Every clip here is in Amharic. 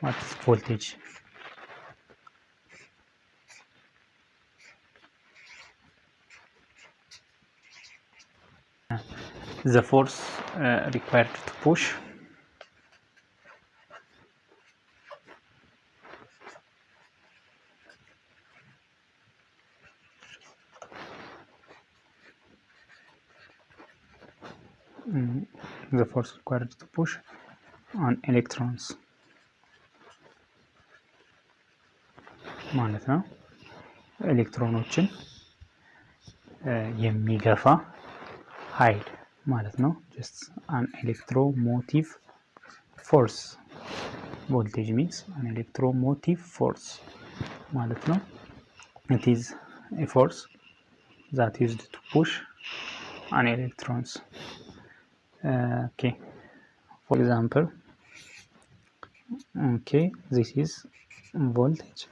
what is voltage. The force uh, required to push. Mm, the force required to push on electrons ማለት ነው። ኤሌክትሮኖችን የሚገፋ ኃይል ማለት ነው። just an electromotive force voltage means an electromotive force ማለት ነው። it is a force ዛት ዩዝድ ቱ ፑሽ አን ኤሌክትሮንስ okay for example okay this is voltage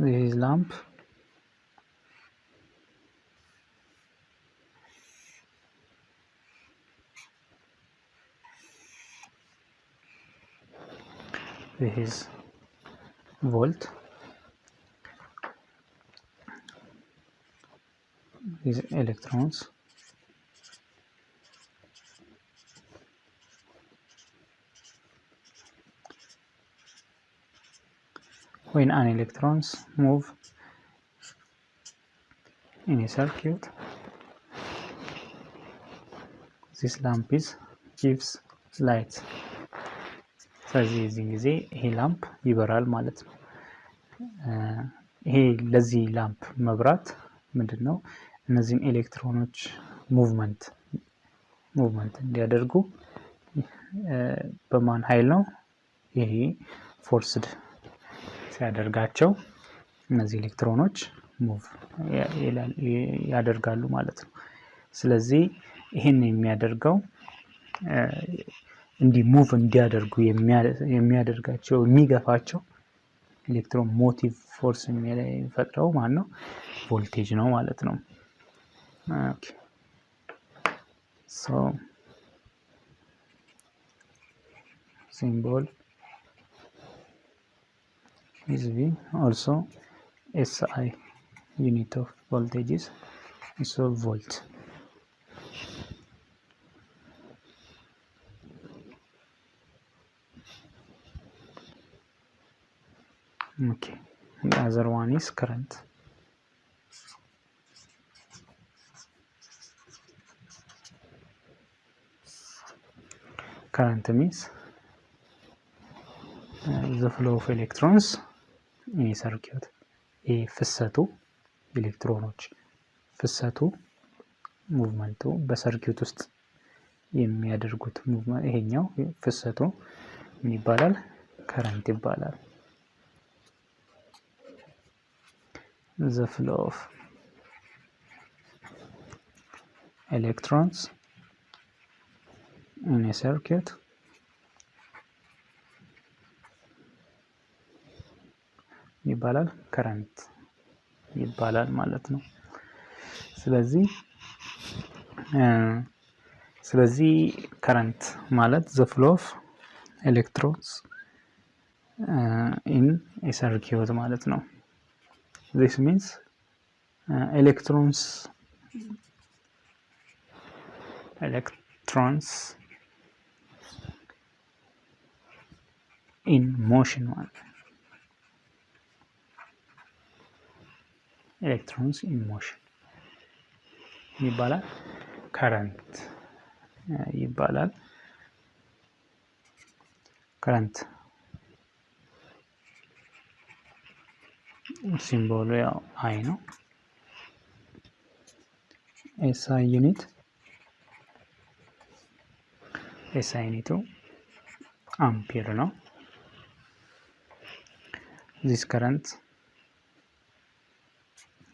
this is lamp. This is volt. These electrons when an electrons move in a circuit this lamp is gives light ስለዚህ የዚህን ጊዜ ይሄ lamp ይበራል ማለት ነው። ይሄ ለዚህ lamp መብራት ምንድን ነው? እነዚህን ኤሌክትሮኖች movement movement እንዲያደርጉ በማን ኃይል ነው? ይሄ forced ሲያደርጋቸው እነዚህ ኤሌክትሮኖች move ያደርጋሉ ማለት ነው። ስለዚህ ይህን የሚያደርገው እንዲህ move እንዲያደርጉ የሚያደርጋቸው የሚገፋቸው electromotive force የሚፈጥረው ማን ነው? ቮልቴጅ ነው ማለት ነው። symbol is V also SI unit of voltage is so volt. Okay the other one is current. Current means uh, the flow of electrons a circuit ይህ ፍሰቱ ኤሌክትሮኖች ፍሰቱ movement ኡ በ circuit ውስጥ የሚያደርጉት ይሄኛው ፍሰቱ ምን ይባላል? current ይባላል። the flow of electrons in a ይባላል current ይባላል ማለት ነው። ስለዚህ ስለዚህ current ማለት the flow of electrons in a circuit ማለት ነው። this means uh, electrons electrons in motion one electrons in motion ይባላል ከረንት ይባላል ከረንት ሲምቦሉ ያው አይ ነው። ኤስአይ ዩኒት ኤስአይ ዩኒቱ አምፒር ነው። ዚስ ከረንት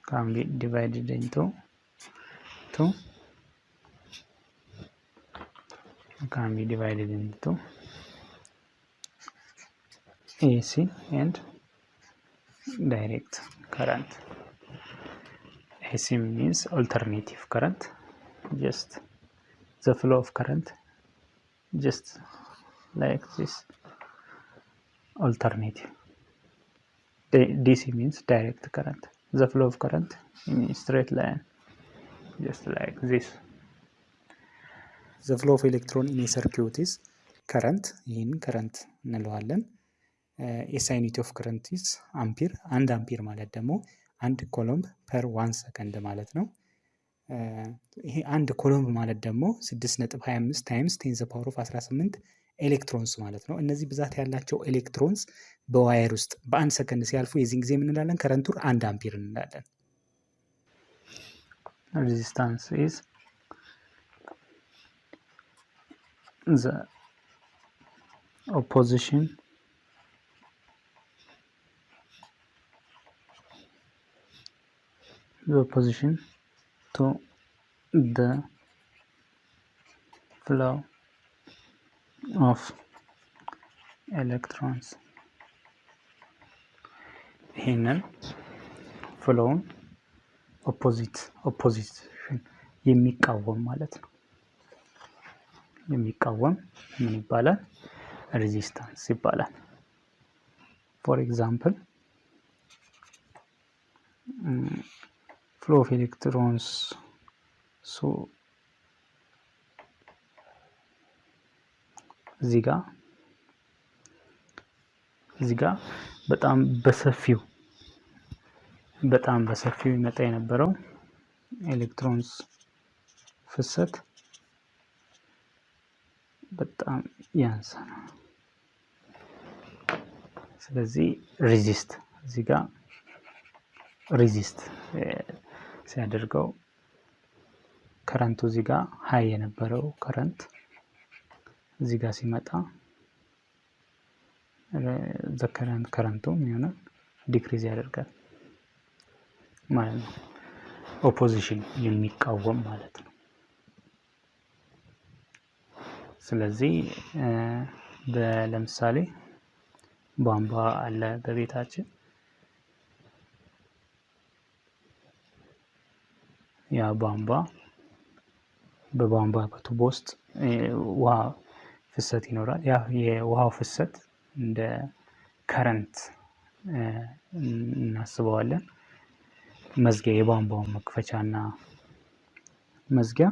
can be divided into two. Can be divided into AC and direct current. AC means alternative current just the flow of current just like this alternative. DC means direct current. The flow of current in a straight line just like this the flow of electron in a circuit is current ይህን current እንለዋለን SI unit of current is ampere አንድ አምፒር ማለት ደግሞ አንድ coulomb per one second ማለት ነው። ይሄ አንድ coulomb ማለት ደግሞ 6.25 times ten the power of 18 electrons ማለት ነው። እነዚህ ብዛት ያላቸው electrons በ wire ውስጥ በአንድ ሰከንድ ሲያልፉ የዚህን ጊዜ የምንላለን current ኡ አንድ አምፒር እንላለን። resistance is the opposition the opposition to the of electrons ይህንን ፍሎውን ኦፖዚት ኦፖዚሽን የሚቃወም ማለት ነው። የሚቃወም ምን ይባላል? resistance ይባላል። for example flow of electrons እዚህ ጋር እዚህ ጋር በጣም በሰፊው በጣም በሰፊው ይመጣ የነበረው electrons ፍሰት በጣም ነው። ስለዚህ resist እዚህ ጋር resist ሲያደርገው current ኡ እዚህ ጋር high የነበረው current እዚህ ጋር ሲመጣ the current current ኡ የሚሆነው decrease ያደርጋል ማለት ነው። opposition የሚቃወም ማለት ነው። ስለዚህ ለምሳሌ ቧንቧ አለ በቤታችን ያ ቧንቧ በቧንቧ በቱቦ ውስጥ ውሃ ፍሰት ይኖራል። ያ የውሃው ፍሰት እንደ current እናስበዋለን። መዝጊያ የቧንቧውን መክፈቻ እና መዝጊያ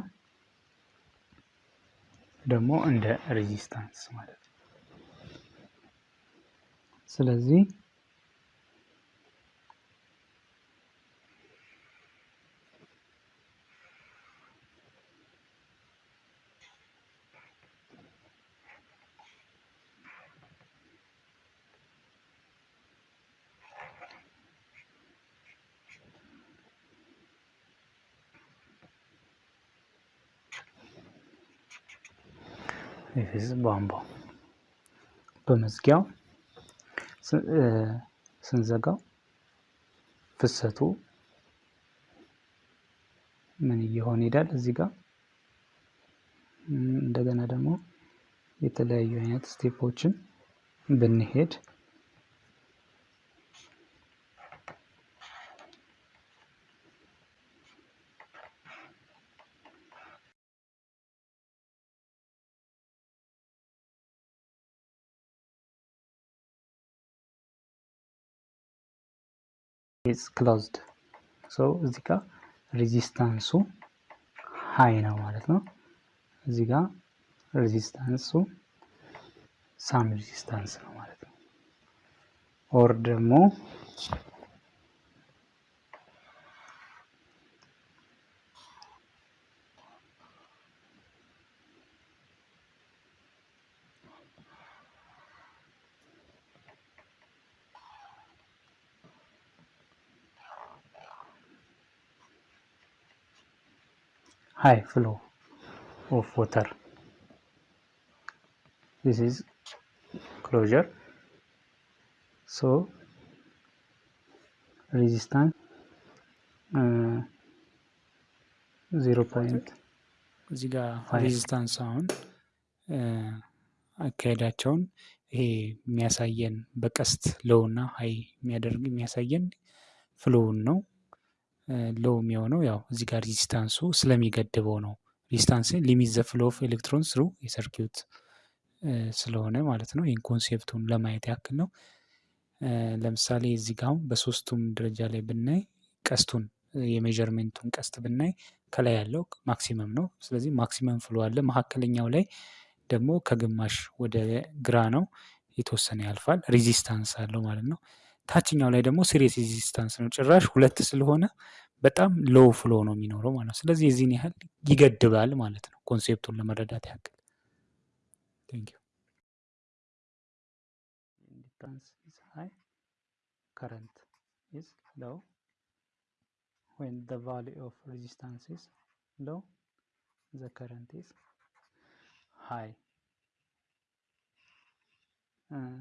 ደግሞ እንደ resistance ማለት ነው። ስለዚህ ይህ ቧንቧ በመዝጊያው ስንዘጋው ፍሰቱ ምን እየሆነ ይሄዳል? እዚህ ጋር እንደገና ደግሞ የተለያዩ አይነት ስቴፖችን ብንሄድ is closed so እዚህ ጋር resistance ኡ high ነው ማለት ነው። እዚህ ጋር resistance ኡ some resistance ነው ማለት ነው። or ደግሞ high flow of water. This is closure. So resistance uh, 0 point እዚህ ጋር. resistance አሁን አካሄዳቸውን ይሄ የሚያሳየን በቀስት low እና high የሚያደርግ የሚያሳየን flow ውን ነው። low የሚሆነው ያው እዚህ ጋር resistance ኡ ስለሚገድበው ነው። resistance limit the flow of electrons through የ circuit ስለሆነ ማለት ነው። ይህን concept ኡን ለማየት ያክል ነው። ለምሳሌ እዚህ ጋር አሁን በሶስቱም ደረጃ ላይ ብናይ ቀስቱን የ measurement ኡን ቀስት ብናይ ከላይ ያለው maximum ነው። ስለዚህ maximum flow አለ። መካከለኛው ላይ ደግሞ ከግማሽ ወደ ግራ ነው የተወሰነ ያልፋል። resistance አለው ማለት ነው። ታችኛው ላይ ደግሞ serious resistance ነው። ጭራሽ ሁለት ስለሆነ በጣም low flow ነው የሚኖረው ማለት ነው። ስለዚህ የዚህን ያህል ይገድባል ማለት ነው። concept ኡን ለመረዳት ያክል current is low when the value of resistance is low the current is high uh,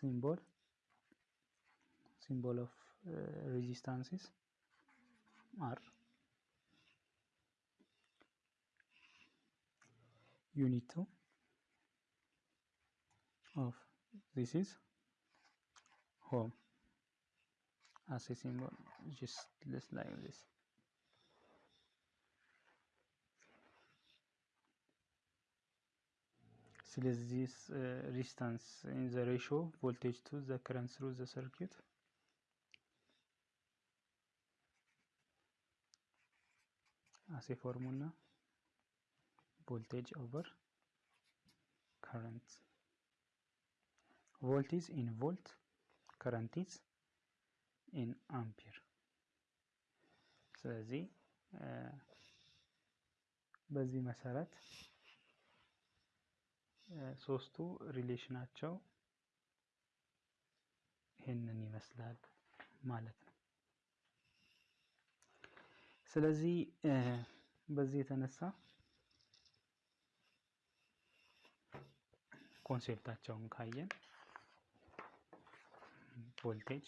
symbol symbol of uh, resistance is R. Unit 2 of this is home. As a symbol just less like this ስለዚህ ሪስታንስ ኢን ዘ ሬሾ ቮልቴጅ ቱ ዘ ከረንት ስሩ ዘ ሰርኪዩት አሴ ፎርሙላ ቮልቴጅ ኦቨር ከረንት volt is in volt current is in ampere ስለዚህ በዚህ መሰረት ሶስቱ relation ኣቸው ይህንን ይመስላል ማለት ነው። ስለዚህ በዚህ የተነሳ concept ኣቸውን ካየን voltage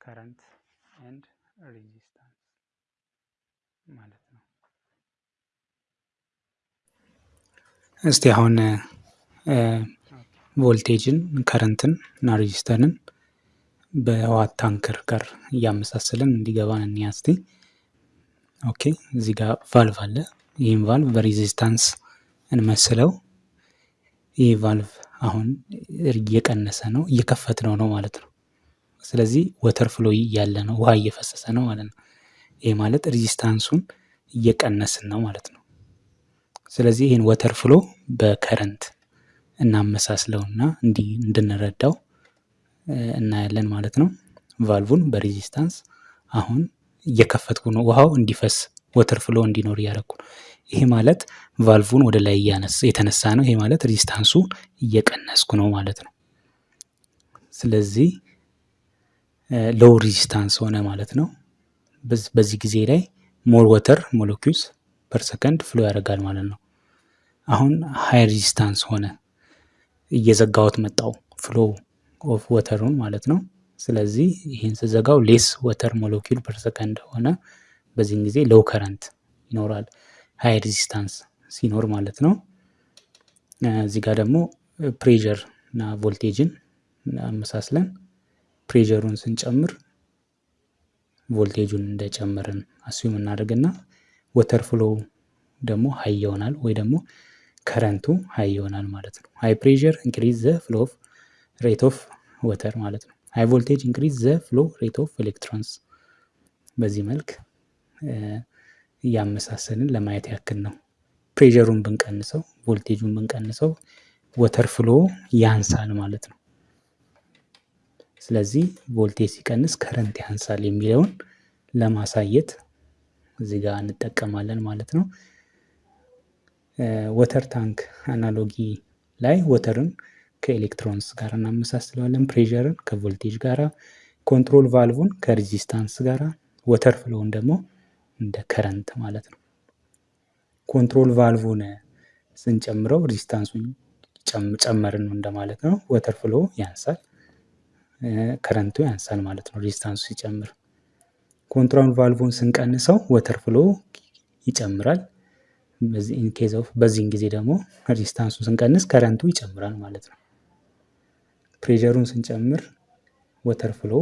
current and resistance ማለት ነው። እስቲ አሁን ቮልቴጅን ከረንትን እና ሬዚስተርን በዋት ታንከር ጋር እያመሳሰልን እንዲገባን እንይ እስቲ። okay እዚህ ጋር ቫልቭ አለ። ይህም valve በ resistance እንመስለው። ይህ ቫልቭ አሁን እየቀነሰ ነው፣ እየከፈትነው ነው ማለት ነው። ስለዚህ water flow እያለ ነው፣ ውሃ እየፈሰሰ ነው ማለት ነው። ይህ ማለት resistance ኡን እየቀነስን ነው ማለት ነው። ስለዚህ ይህን water flow በ current እናመሳስለውና እንዲህ እንድንረዳው እናያለን ማለት ነው። valve ኡን በ resistance አሁን እየከፈትኩ ነው፣ ውሃው እንዲፈስ water flow እንዲኖር እያደረኩ ነው። ይሄ ማለት ቫልቡን ወደ ላይ የተነሳ ነው። ይሄ ማለት resistance ኡ እየቀነስኩ ነው ማለት ነው። ስለዚህ low resistance ሆነ ማለት ነው። በዚህ ጊዜ ላይ more water molecules per second flow ያደርጋል ማለት ነው። አሁን high resistance ሆነ እየዘጋሁት መጣው flow of water ኡን ማለት ነው። ስለዚህ ይህን ስዘጋው less water molecule per second ሆነ። በዚህን ጊዜ low current ይኖራል high resistance ሲኖር ማለት ነው። እዚህ ጋር ደግሞ pressure እና ቮልቴጅን አመሳስለን pressure ኡን ስንጨምር ቮልቴጁን እንደጨመርን assume እናደርግና water flow ደግሞ high ይሆናል ወይ ደግሞ current ኡ high ይሆናል ማለት ነው። high pressure increase the flow of rate of water ማለት ነው። high voltage increase the flow rate of electrons። በዚህ መልክ እያመሳሰልን ለማየት ያክል ነው። pressure ኡን ብንቀንሰው፣ ቮልቴጁን ብንቀንሰው water flow ያንሳል ማለት ነው። ስለዚህ ቮልቴጅ ሲቀንስ current ያንሳል የሚለውን ለማሳየት እዚህ ጋር እንጠቀማለን ማለት ነው። water tank analogy ላይ water ን ከ electrons ጋር እናመሳስለዋለን። pressure ን ከ voltage ጋራ፣ control valve ን ከ resistance ጋራ፣ water flow ውን ደግሞ እንደ current ማለት ነው። control valve ን ስንጨምረው resistance ኡን ጨመርን እንደማለት ነው። water flow ያንሳል፣ current ኡ ያንሳል ማለት ነው resistance ኡ ሲጨምር። control valve ን ስንቀንሰው water flow ይጨምራል፣ in case of በዚህን ጊዜ ደግሞ resistance ኡን ስንቀንስ current ኡ ይጨምራል ማለት ነው። pressure ኡን ስንጨምር water flow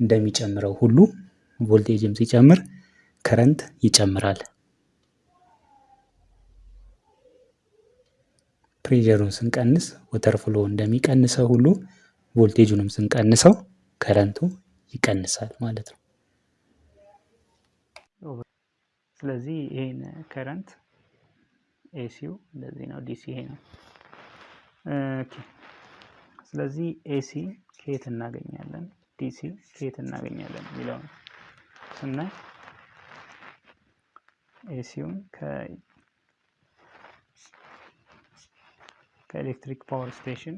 እንደሚጨምረው ሁሉ ቮልቴጅም ሲጨምር current ይጨምራል። pressure ኡን ስንቀንስ water flow እንደሚቀንሰው ሁሉ ቮልቴጁንም ስንቀንሰው current ኡ ይቀንሳል ማለት ነው። ስለዚህ ይሄን current AC ው እንደዚህ ነው፣ DC ይሄ ነው። ስለዚህ AC ከየት እናገኛለን፣ DC ከየት እናገኛለን የሚለውን ስናይ ኤሲውን ከኤሌክትሪክ ፓወር ስቴሽን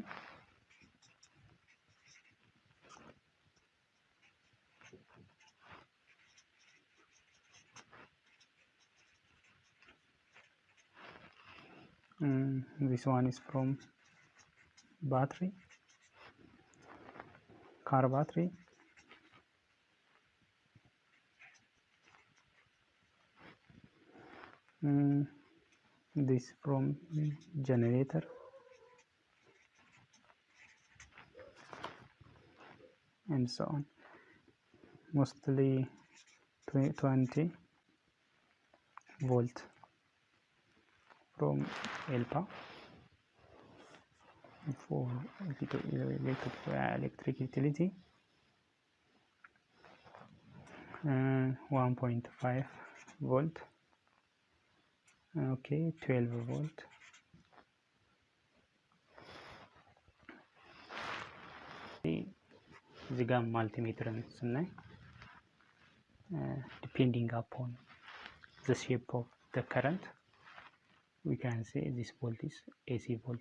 Mm, this one is from battery car battery. Mm, this from generator. And so on. Mostly 20 volt from ELPA for electric utility uh, 1.5 volt okay 12 volt እዚህ ጋር ማልቲሜትርን ስናይ ዲፔንዲንግ አፖን ዘ ሼፕ ኦፍ ዘ ከረንት we can say this volt is AC volt.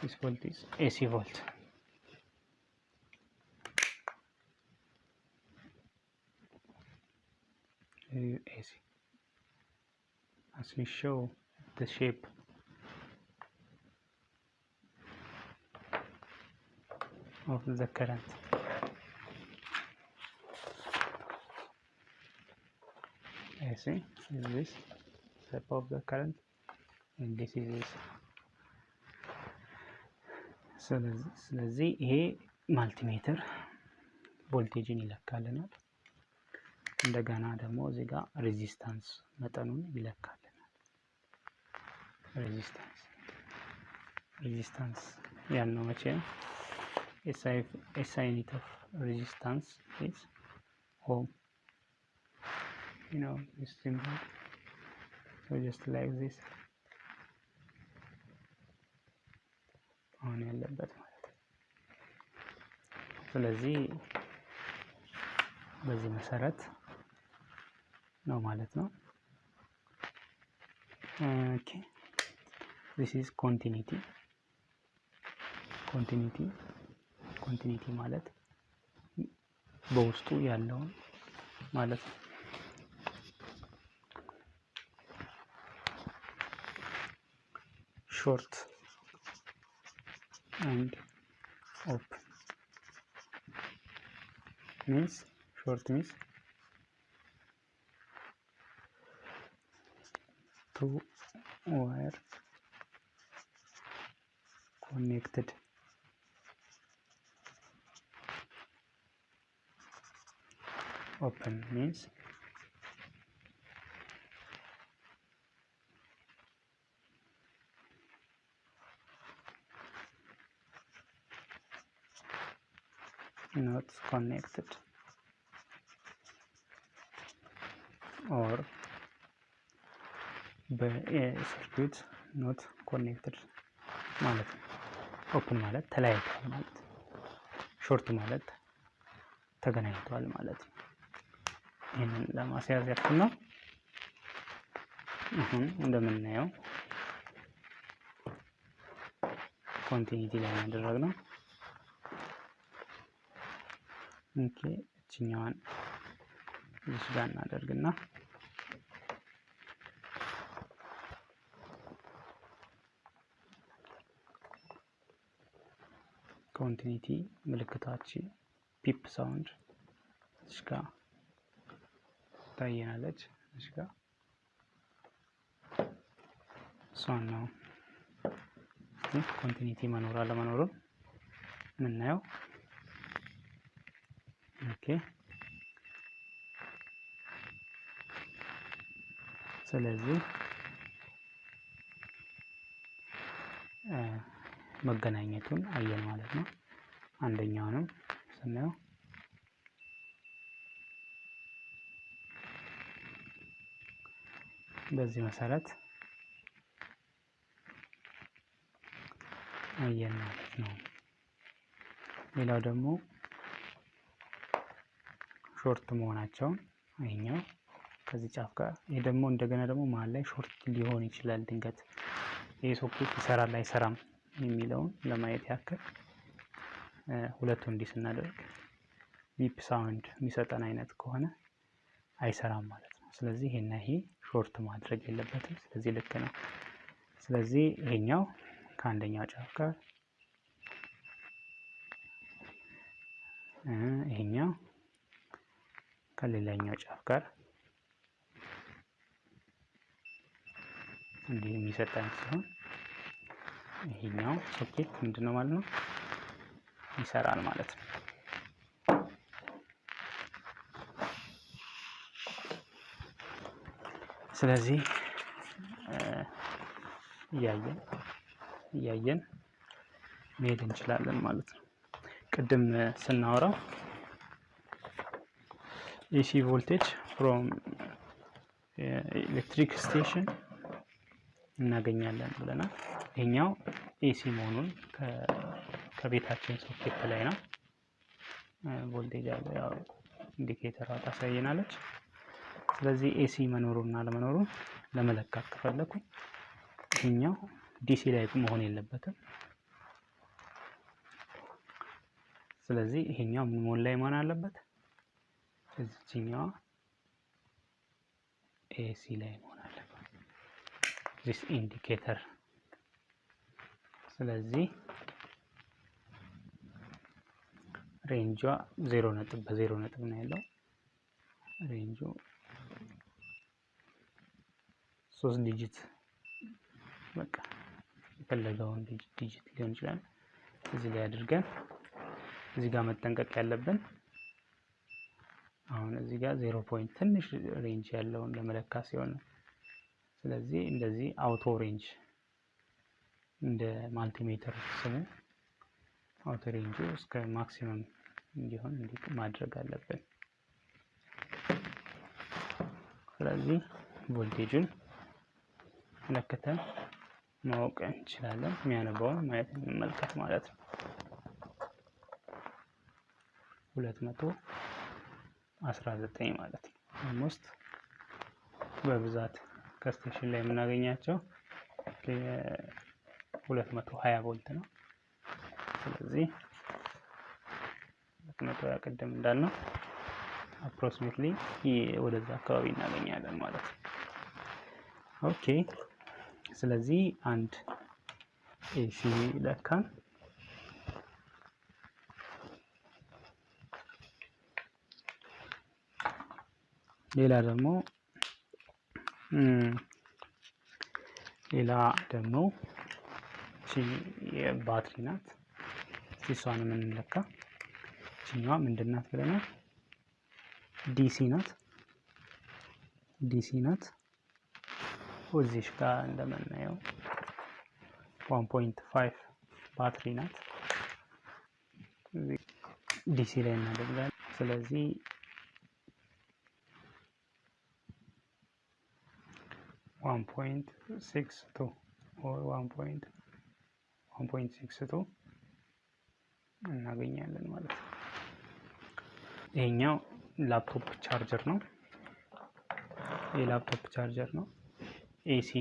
This volt is AC volt. AC. As we show the shape of the current. AC is this step of the current and this is this ስለዚህ ይሄ multimeter voltage ን ይለካልናል። እንደገና ደግሞ እዚህ ጋር resistance መጠኑን ይለካልናል። resistance resistance ያልነው መቼ ነው? SI unit of resistance is ኦም you know this symbol so just like this አሁን ያለበት ማለት ነው። ስለዚህ በዚህ መሰረት ነው ማለት ነው። ኦኬ this is continuity continuity continuity ማለት በውስጡ ያለውን ማለት ነው። short and open means short means two wire connected. Open means not connected or በ circuit not connected ማለት ነው። open ማለት ተለያይቷል ማለት ነው። short ማለት ተገናኝቷል ማለት ነው። ይህንን ለማስያዝ ያክል ነው። አሁን እንደምናየው continuity ላይ ያደረግነው okay እችኛዋን እዚህ ጋር እናደርግና continuity ምልክታችን beep sound እዚህ ጋ ታየናለች። እዚህ ጋ እሷን ነው continuity መኖር አለመኖሩን የምናየው። ስለዚህ መገናኘቱን አየን ማለት ነው። አንደኛውንም ስናየው በዚህ መሰረት አየን ማለት ነው። ሌላው ደግሞ short መሆናቸውን ይሄኛው ከዚህ ጫፍ ጋር ይሄ ደግሞ እንደገና ደግሞ መሀል ላይ short ሊሆን ይችላል። ድንገት ይህ ሶኬት ይሰራል አይሰራም የሚለውን ለማየት ያክል ሁለቱ እንዲህ ስናደርግ beep sound የሚሰጠን አይነት ከሆነ አይሰራም ማለት ነው። ስለዚህ ይሄና ይሄ short ማድረግ የለበትም። ስለዚህ ልክ ነው። ስለዚህ ይሄኛው ከአንደኛው ጫፍ ጋር ይሄኛው ከሌላኛው ጫፍ ጋር እንዲህ የሚሰጠን ሲሆን ይሄኛው ሶኬት ምንድን ነው ማለት ነው ይሰራል ማለት ነው። ስለዚህ እያየን እያየን መሄድ እንችላለን ማለት ነው። ቅድም ስናወራው AC voltage from electric station እናገኛለን ብለናል። ይሄኛው AC መሆኑን ከቤታችን ሶኬት ላይ ነው። ቮልቴጅ አለ ያው indicator ዋ ታሳየናለች። ስለዚህ AC መኖሩን እና ለመኖሩን ለመለካት ከፈለኩኝ ይሄኛው DC ላይ መሆን የለበትም። ስለዚህ ይሄኛው ምን ላይ መሆን አለበት? እዚችኛዋ AC ላይ መሆን አለበት። this indicator ስለዚህ range ዋ ዜሮ ነጥብ በዜሮ ነጥብ ነው ያለው። range ኡ ሶስት digit በቃ የፈለገውን digit ሊሆን ይችላል። እዚህ ላይ አድርገን እዚህ ጋር መጠንቀቅ ያለብን አሁን እዚህ ጋር zero point ትንሽ range ያለውን ለመለካት ሲሆን ስለዚህ እንደዚህ auto range እንደ multimeter ስሙ auto range ኡ እስከ maximum እንዲሆን እንዲህ ማድረግ አለብን። ስለዚህ ቮልቴጁን ለክተን ማወቅ እንችላለን። የሚያነባውን ማየት እንመልከት ማለት ነው። ሁለት መቶ አስራ ዘጠኝ ማለት ነው። almost በብዛት ከ station ላይ የምናገኛቸው ሁለት መቶ ሀያ volt ነው። ስለዚህ ሁለት መቶ ሀያ ቅድም እንዳልነው approximately ወደዛ አካባቢ እናገኛለን ማለት ነው። okay ስለዚህ አንድ AC ለካን ሌላ ደግሞ ሌላ ደግሞ የባትሪ ናት። እሷን የምንለካ እችኛዋ ምንድን ናት ብለናል? DC ናት። DC ናት። እዚች ጋር እንደምናየው one point five ባትሪ ናት። DC ላይ እናደርጋለን። ስለዚህ one point six two or one point one point six two እናገኛለን ማለት ነው። ይሄኛው laptop charger ነው። የ laptop charger ነው። AC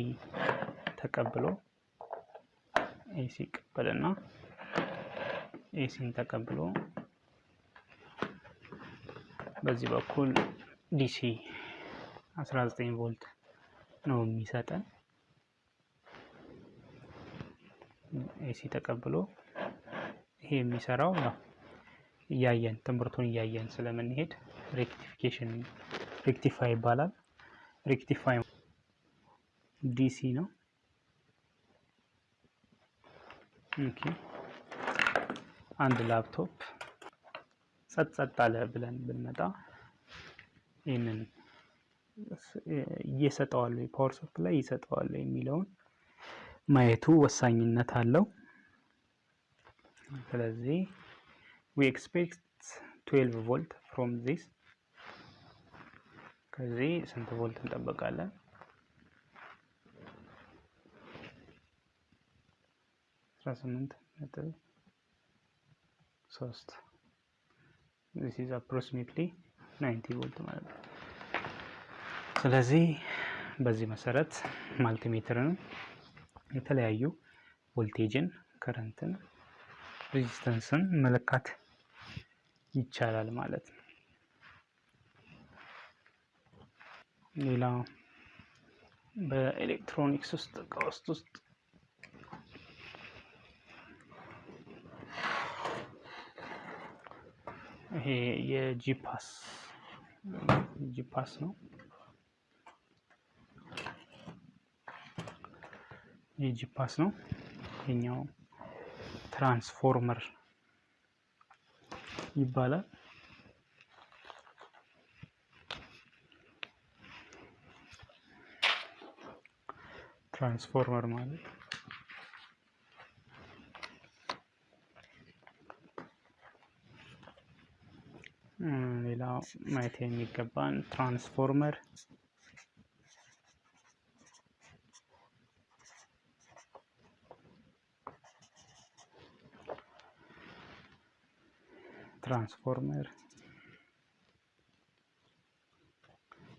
ተቀብሎ AC ቀበልና AC ን ተቀብሎ በዚህ በኩል DC 19 volt ነው የሚሰጠን። AC ተቀብሎ ይሄ የሚሰራው ያው እያየን ትምህርቱን እያየን ስለምንሄድ rectification rectify ይባላል። rectify DC ነው። ኦኬ አንድ ላፕቶፕ ጸጥ ጸጥ አለ ብለን ብንመጣ ይህንን እየሰጠዋል ወይ power supply ይሰጠዋል የሚለውን ማየቱ ወሳኝነት አለው። ስለዚህ we expect 12 volt from this ከዚህ ስንት volt እንጠብቃለን? አስራ ስምንት ነጥብ ሶስት this is approximately nineteen volt ማለት ነው። ስለዚህ በዚህ መሰረት multimeter ን የተለያዩ voltage ን፣ current ን፣ resistance ን መለካት ይቻላል ማለት ነው። ሌላ በኤሌክትሮኒክስ ውስጥ እቃ ውስጥ ውስጥ ይሄ የጂፓስ ጂፓስ ነው። የጂፓስ ነው። ይሄኛው ትራንስፎርመር ይባላል። ትራንስፎርመር ማለት ሌላው ማየት የሚገባን ትራንስፎርመር transformer.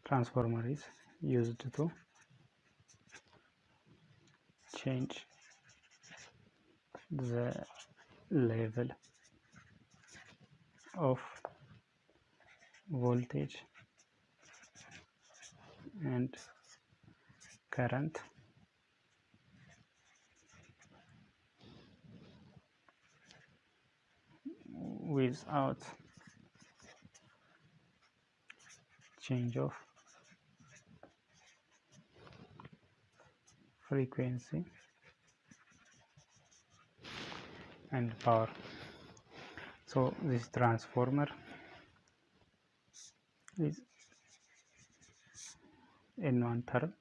Transformer is used to change the level of voltage and current without change of frequency and power. So this transformer is in one term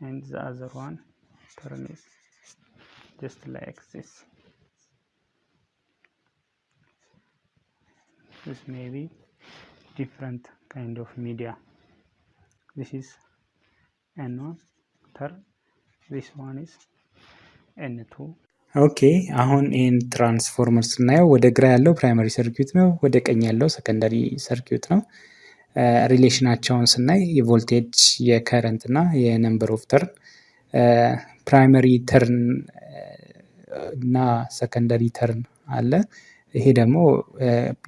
and the other one term is just like this this may be different kind of media this is n1 turn this one is n2 okay አሁን ይህን ትራንስፎርመር ስናየው ወደ ግራ ያለው primary circuit ነው፣ ወደ ቀኝ ያለው secondary circuit ነው። relation ኣቸውን ስናይ የቮልቴጅ የ current እና የ number of turn primary turn እና secondary turn አለ። ይሄ ደግሞ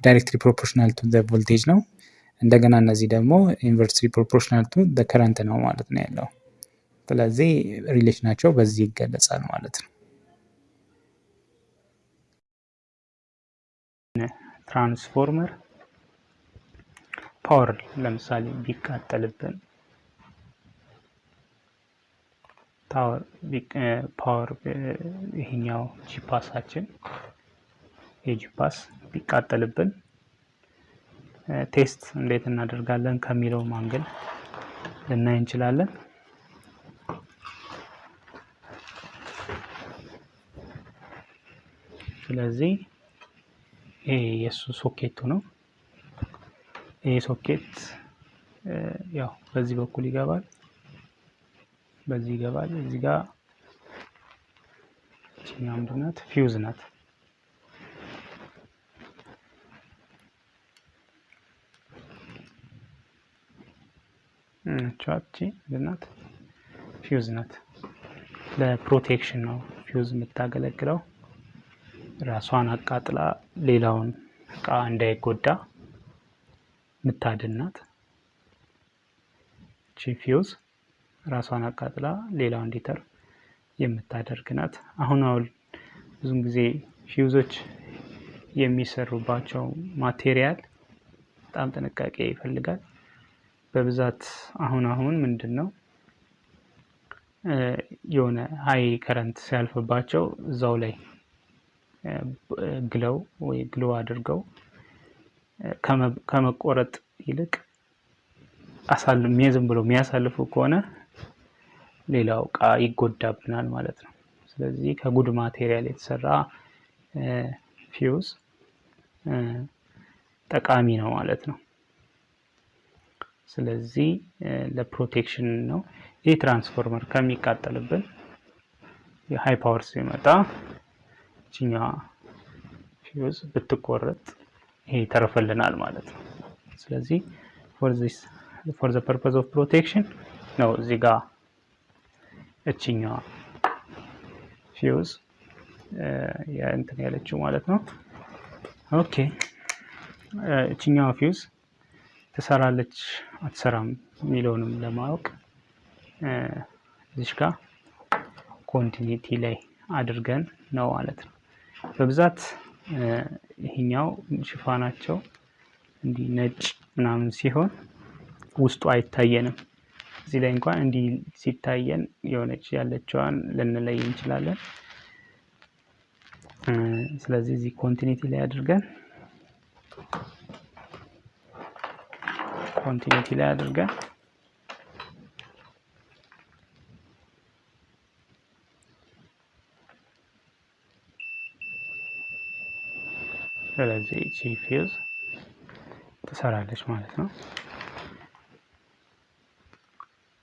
directly proportional to voltage ነው። እንደገና እነዚህ ደግሞ inversely proportional to current ነው ማለት ነው ያለው። ስለዚህ relation ኣቸው በዚህ ይገለጻል ማለት ነው። ትራንስፎርመር power ለምሳሌ ቢቃጠልብን power ይሄኛው ጂፓሳችን የጂፓስ ቢቃጠልብን test እንዴት እናደርጋለን ከሚለው መንገድ ልናይ እንችላለን። ስለዚህ ይሄ የእሱ ሶኬቱ ነው። ይሄ ሶኬት ያው በዚህ በኩል ይገባል፣ በዚህ ይገባል። እዚህ ጋር ምንድን ናት? ፊውዝ ናት። ያቺ ፊውዝ ናት። ለ protection ነው ፊውዝ የምታገለግለው። ራሷን አቃጥላ ሌላውን እቃ እንዳይጎዳ ምታድን ናት። እቺ ፊውዝ ራሷን አቃጥላ ሌላው እንዲተርፍ የምታደርግ ናት። አሁን አሁን ብዙም ጊዜ ፊውዞች የሚሰሩባቸው material በጣም ጥንቃቄ ይፈልጋል። በብዛት አሁን አሁን ምንድን ነው የሆነ high current ሲያልፍባቸው እዛው ላይ ግለው ወይ ግሎ አድርገው ከመቆረጥ ይልቅ ዝም ብሎ የሚያሳልፉ ከሆነ ሌላው እቃ ይጎዳብናል ማለት ነው። ስለዚህ ከ good material የተሰራ ፊውዝ ጠቃሚ ነው ማለት ነው። ስለዚህ ለ protection ነው። ይህ ትራንስፎርመር ከሚቃጠልብን የ high power ሲመጣ እችኛዋ ፊውዝ ብትቆረጥ ይሄ ይተርፍልናል ማለት ነው። ስለዚህ for the purpose of protection ነው እዚህ ጋር እችኛዋ ፊውዝ እንትን ያለችው ማለት ነው። okay እችኛዋ ፊውዝ ትሰራለች አትሰራም የሚለውንም ለማወቅ እዚህ ጋር continuity ላይ አድርገን ነው ማለት ነው። በብዛት ይሄኛው ሽፋናቸው እንዲህ ነጭ ምናምን ሲሆን ውስጡ አይታየንም። እዚህ ላይ እንኳን እንዲህ ሲታየን የሆነች ያለችዋን ልንለይ እንችላለን። ስለዚህ እዚህ continuity ላይ አድርገን continuity ላይ አድርገን ስለዚህ እቺ ፊውዝ ትሰራለች ማለት ነው።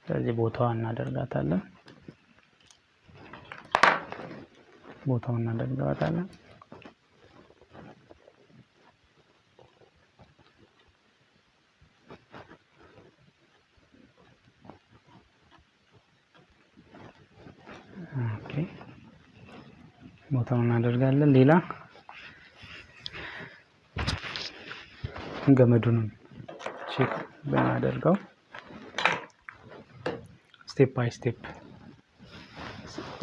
ስለዚህ ቦታዋን እናደርጋታለን ቦታውን እናደርጋታለን። ቦታውን እናደርጋለን። ሌላ ገመዱንም ቼክ ብናደርገው step by step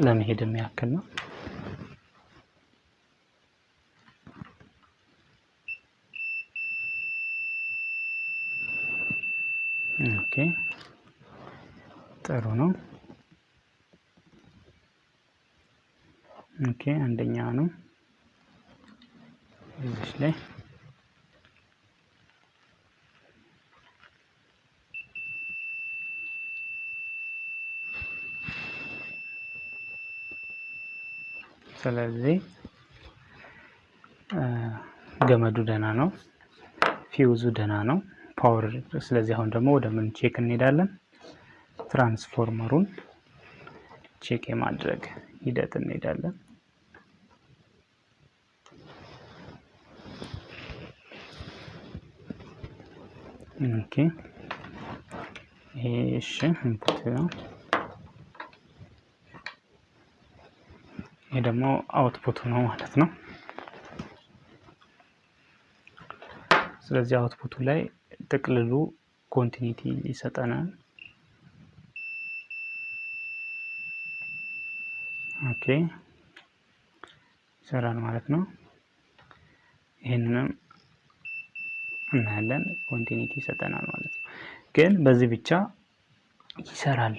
ለመሄድ የሚያክል ነው። okay ጥሩ ነው። okay አንደኛ ነው እዚህ ላይ ስለዚህ ገመዱ ደህና ነው፣ ፊውዙ ደህና ነው፣ power። ስለዚህ አሁን ደግሞ ወደ ምን check እንሄዳለን? ትራንስፎርመሩን check የማድረግ ሂደት እንሄዳለን። ይሄ input ነው። ይሄ ደግሞ output ኡ ነው ማለት ነው። ስለዚህ output ኡ ላይ ጥቅልሉ continuity ይሰጠናል። okay ይሰራል ማለት ነው። ይህንንም እናያለን continuity ይሰጠናል ማለት ነው። ግን በዚህ ብቻ ይሰራል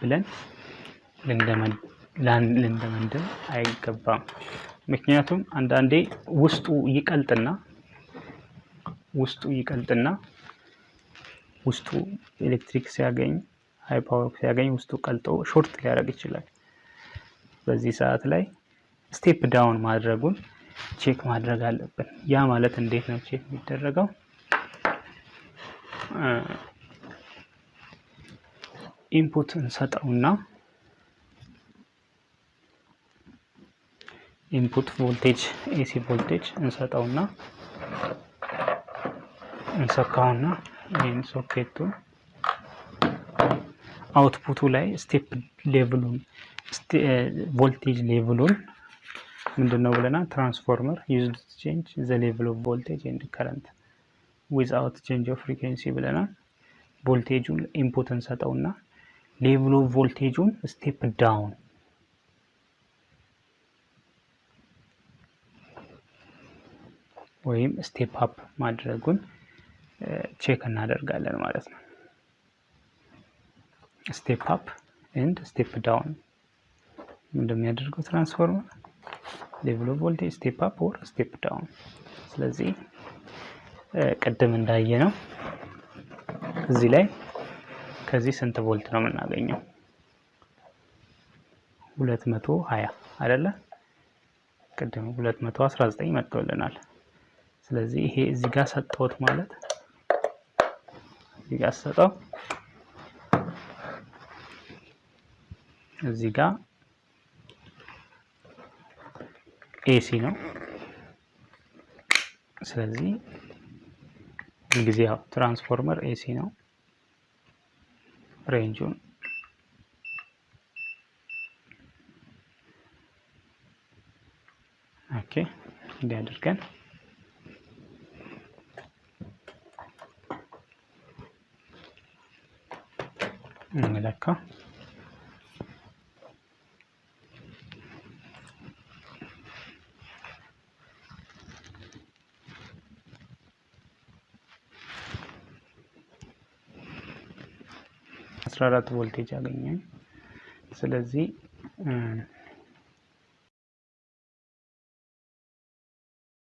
ብለን ልንደመድም አይገባም። ምክንያቱም አንዳንዴ ውስጡ ይቀልጥና ውስጡ ይቀልጥና ውስጡ ኤሌክትሪክ ሲያገኝ high power ሲያገኝ ውስጡ ቀልጦ short ሊያደርግ ይችላል። በዚህ ሰዓት ላይ step down ማድረጉን check ማድረግ አለብን። ያ ማለት እንዴት ነው check የሚደረገው? input እንሰጠውና input voltage AC voltage እንሰጠውና እንሰካውና ይህን ሶኬቱን output ኡ ላይ step level ኡን voltage level ኡን ምንድን ነው ብለናል? transformer used change the level of voltage and current without change of frequency ብለናል። ቮልቴጁን input እንሰጠውና level of voltage ኡን step down ወይም step up ማድረጉን check እናደርጋለን ማለት ነው። step up and step down እንደሚያደርገው ትራንስፎርመር level of voltage step up or step down። ስለዚህ ቅድም እንዳየነው እዚህ ላይ ከዚህ ስንት ቮልት ነው የምናገኘው? ሁለት መቶ ሀያ አይደለ? ቅድም ሁለት መቶ አስራ ዘጠኝ መጥቶልናል። ስለዚህ ይሄ እዚህ ጋር ሰጠሁት ማለት እዚህ ጋር ሰጠው እዚህ ጋር AC ነው። ስለዚህ ጊዜ ያው transformer AC ነው። range ኡን okay እንዲህ አድርገን እንለካ። አስራ አራት ቮልቴጅ አገኘን። ስለዚህ